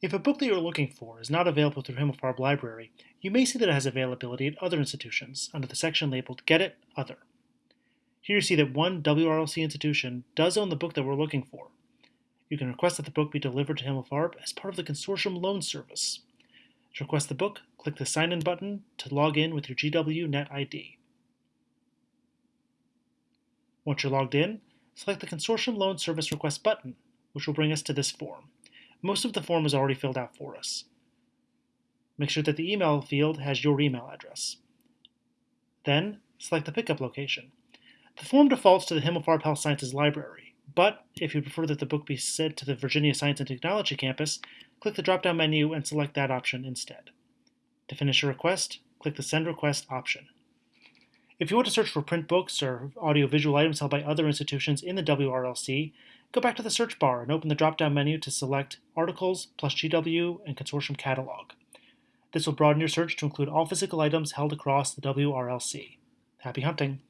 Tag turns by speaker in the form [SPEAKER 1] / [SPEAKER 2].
[SPEAKER 1] If a book that you're looking for is not available through Himmelfarb Library, you may see that it has availability at other institutions under the section labeled Get It, Other. Here you see that one WRLC institution does own the book that we're looking for. You can request that the book be delivered to Himmelfarb as part of the consortium loan service. To request the book, click the Sign In button to log in with your GW Net ID. Once you're logged in, select the Consortium Loan Service Request button, which will bring us to this form. Most of the form is already filled out for us. Make sure that the email field has your email address. Then, select the pickup location. The form defaults to the Himmelfarb Health Sciences Library, but if you prefer that the book be sent to the Virginia Science and Technology campus, click the drop-down menu and select that option instead. To finish a request, click the Send Request option. If you want to search for print books or audiovisual items held by other institutions in the WRLC, go back to the search bar and open the drop-down menu to select Articles plus GW and Consortium Catalog. This will broaden your search to include all physical items held across the WRLC. Happy hunting!